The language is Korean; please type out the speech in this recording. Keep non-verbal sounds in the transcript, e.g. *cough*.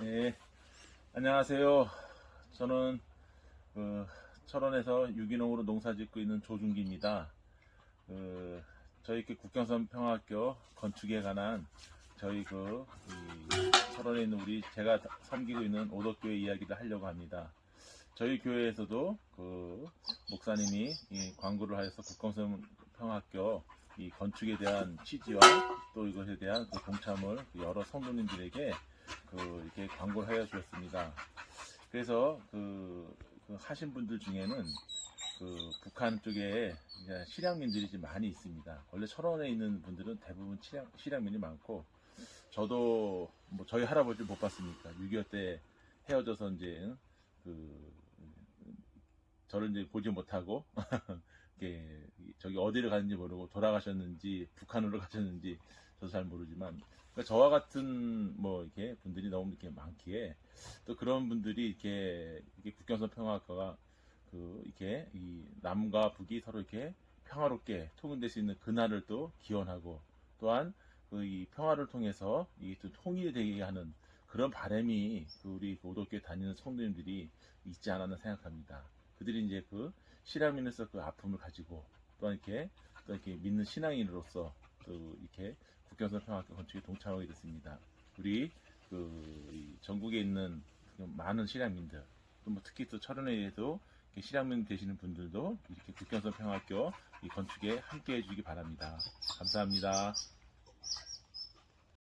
네, 안녕하세요. 저는 그 철원에서 유기농으로 농사 짓고 있는 조준기입니다. 그 저희 국경선 평화학교 건축에 관한 저희 그이 철원에 있는 우리 제가 섬기고 있는 오덕교회 이야기를 하려고 합니다. 저희 교회에서도 그 목사님이 이 광고를 하여서 국경선 평화학교 이 건축에 대한 취지와 또 이것에 대한 그 동참을 여러 성도님들에게 그 이렇게 광고를 하여 주었습니다. 그래서 그, 그 하신 분들 중에는 그 북한 쪽에 실향민들이 좀 많이 있습니다. 원래 철원에 있는 분들은 대부분 실향, 실향민이 많고 저도 뭐 저희 할아버지 못 봤으니까 6.25 때 헤어져서 이제 그 저를 이제 보지 못하고 *laughs* 이렇게 저기 어디를 가는지 모르고 돌아가셨는지 북한으로 가셨는지 저도 잘 모르지만 그러니까 저와 같은 뭐 이렇게 분들이 너무 이렇게 많기에 또 그런 분들이 이렇게 이렇게 국경선 평화학과가 그 이렇게 이 남과 북이 서로 이렇게 평화롭게 통일될 수 있는 그날을 또 기원하고 또한 그 이 평화를 통해서 이 또 통일이 되게 하는 그런 바람이 그 우리 오덕교에 다니는 성도님들이 있지 않았나 생각합니다. 그들이 이제 그 실향민에서 그 아픔을 가지고 또한 이렇게 또 이렇게 믿는 신앙인으로서 또 이렇게 국경선 평화학교 건축에 동참하게 됐습니다. 우리 그이 전국에 있는 그 많은 실향민들 또 뭐 특히 또 철원에도 실향민 되시는 분들도 이렇게 국경선 평화학교 이 건축에 함께 해주기 바랍니다. 감사합니다.